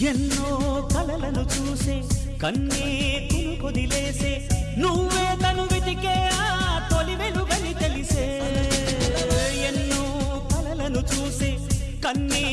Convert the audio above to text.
ఎన్నో కలలను చూసే కన్నే కుదిలేసే నువ్వే తను వెతికే ఆ తొలి వెలుగని తెలిసే. ఎన్నో కలలను చూసే కన్నే